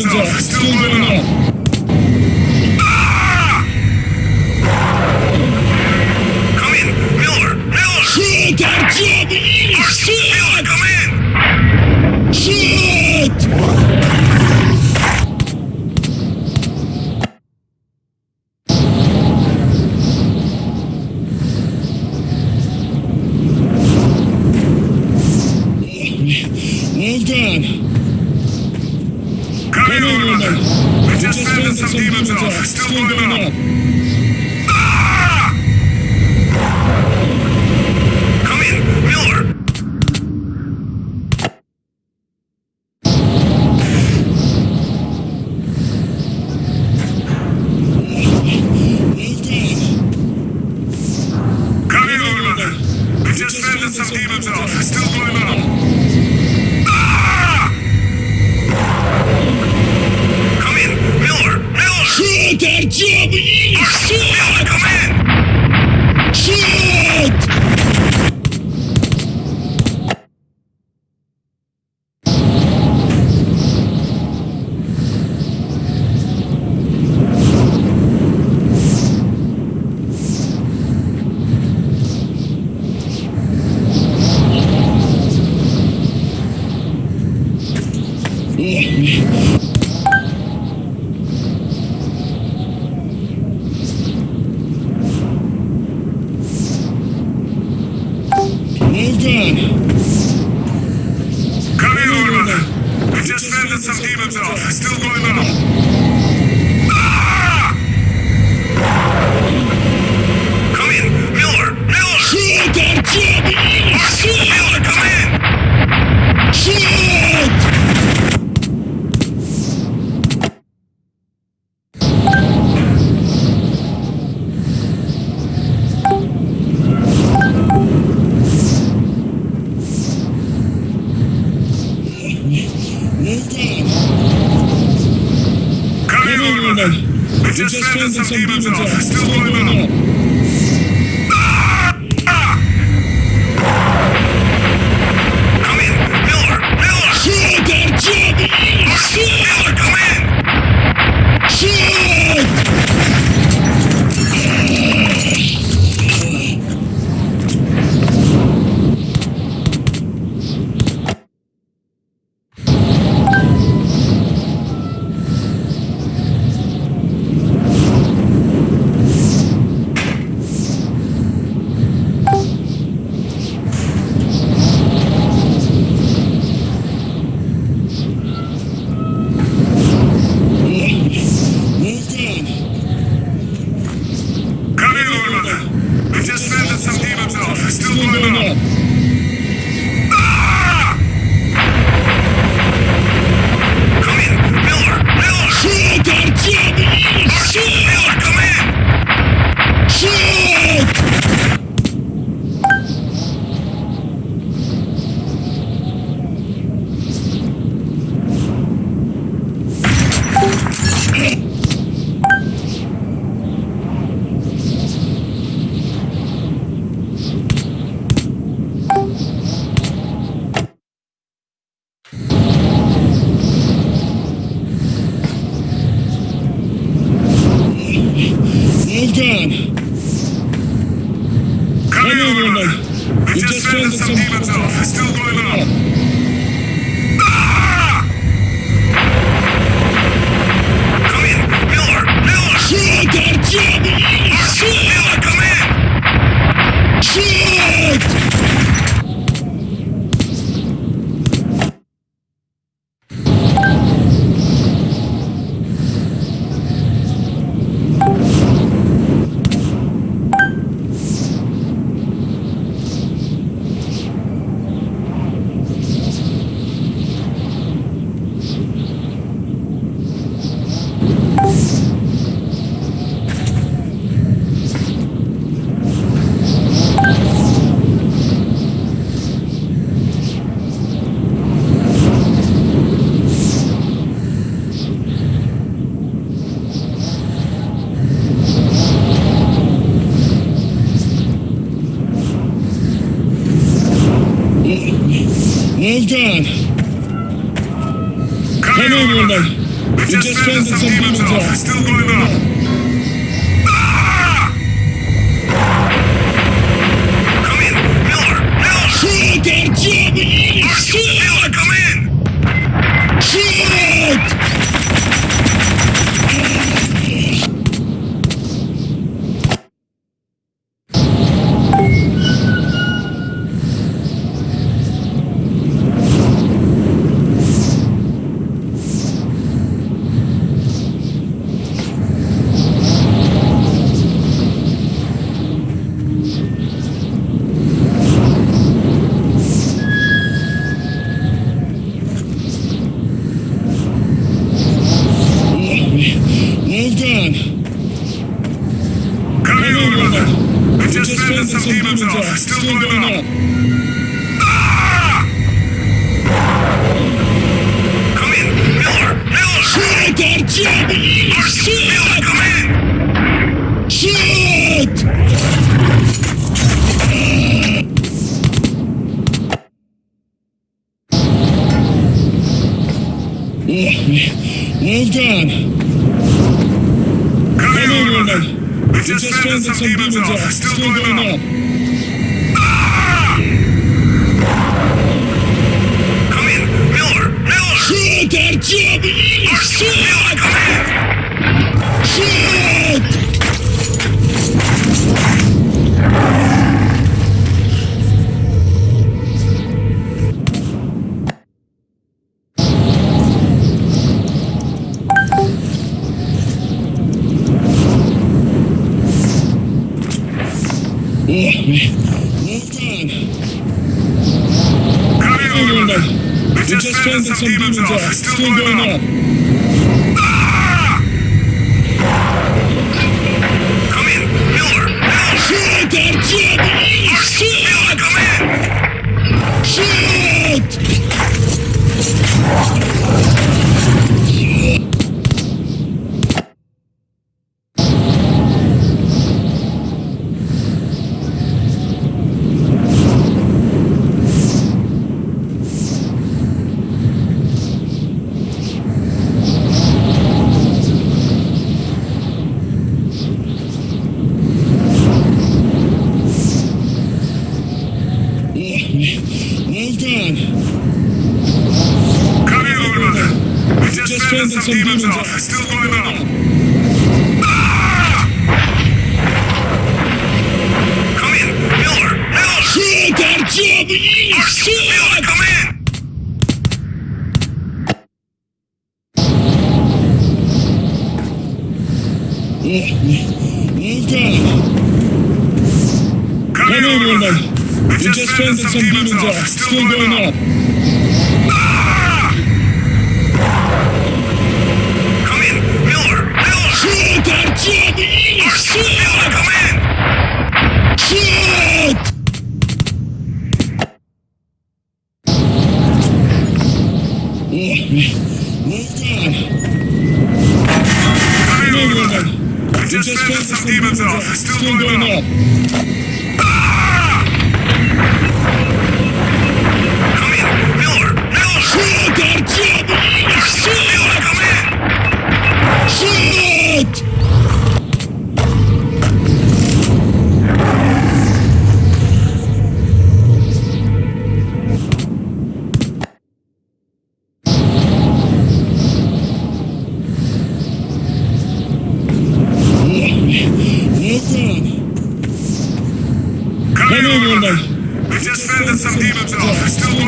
Still lit up. We just found some demons out. Still going up. Yeah. just turned some demons off. Still going up. Hold on. Come here, woman. We just, just some, some demons off. It's still going on. Ah! Come in, Miller! Miller! Shoot! Jimmy! Miller, come in! Shoot! God. Come, Come on, Wilmer. We just, just some, some demons off. off. It's still going ah! Come in, Miller! Miller! Shoot that jimmy! Shoot! Demons off. Still going up. Ah! Come in, Miller. Miller. Shoot, Miller, Shoot! come in. Shoot! Well done. Come Come in, in. Roman. We just fended some demons off. Still going up. Ah! Shoot, Artyom! Archie, Miller, Shoot! come things and some people are still going on. Well done. Come in, Miller. We just fended some demons off. Still going up. Ah! Come in, Miller. Miller. Shoot, Artyom! Archie, Miller, Shoot! come in. Well done. Come in. We just fended some demons off. Still going up. Ah! Come in, Miller. Miller. Shoot, Artyom! Archie, Miller, come in. Shoot! Come in, Miller. We just fended some demons off. Still going up. Ah! Some demons off. Still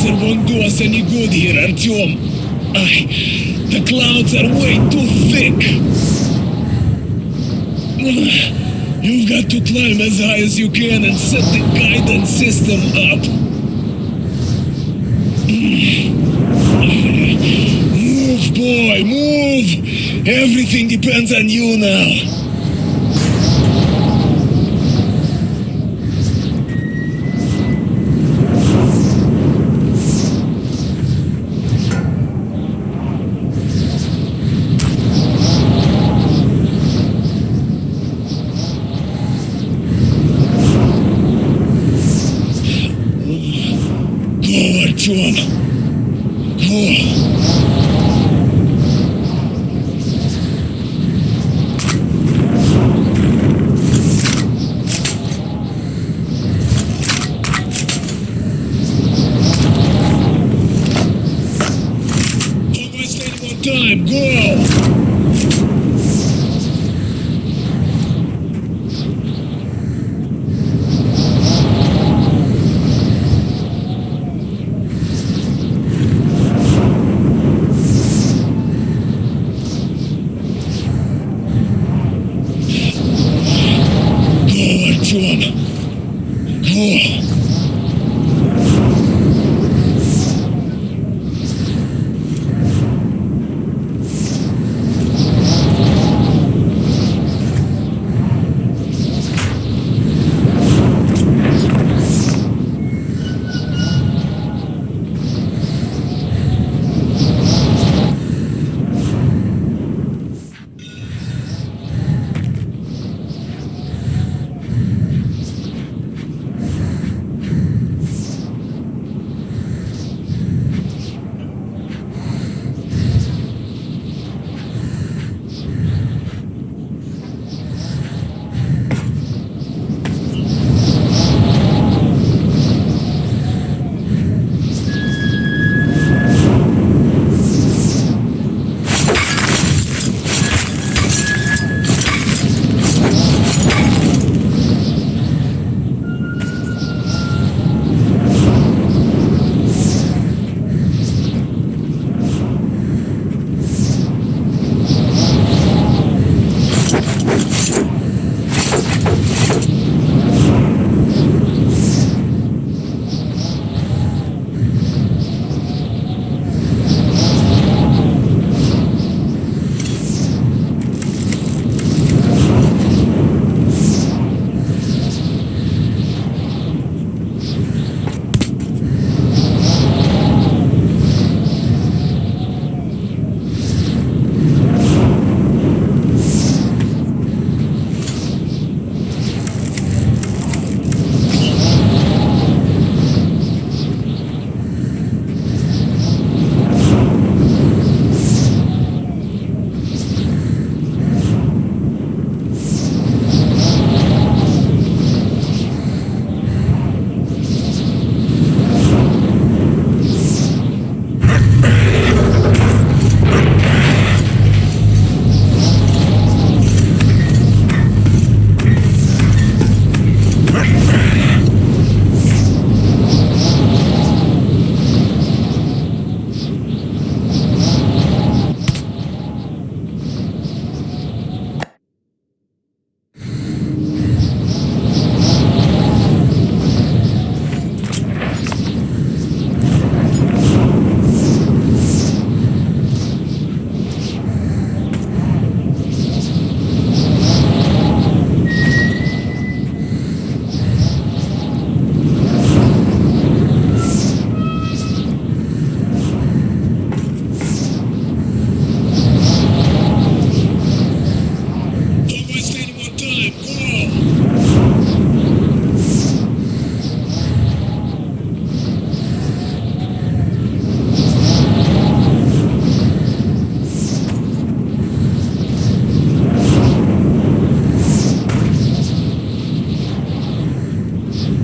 laser won't do us any good here, Artyom. I... The clouds are way too thick. You've got to climb as high as you can and set the guidance system up. Move, boy, move! Everything depends on you now. God, go! Good.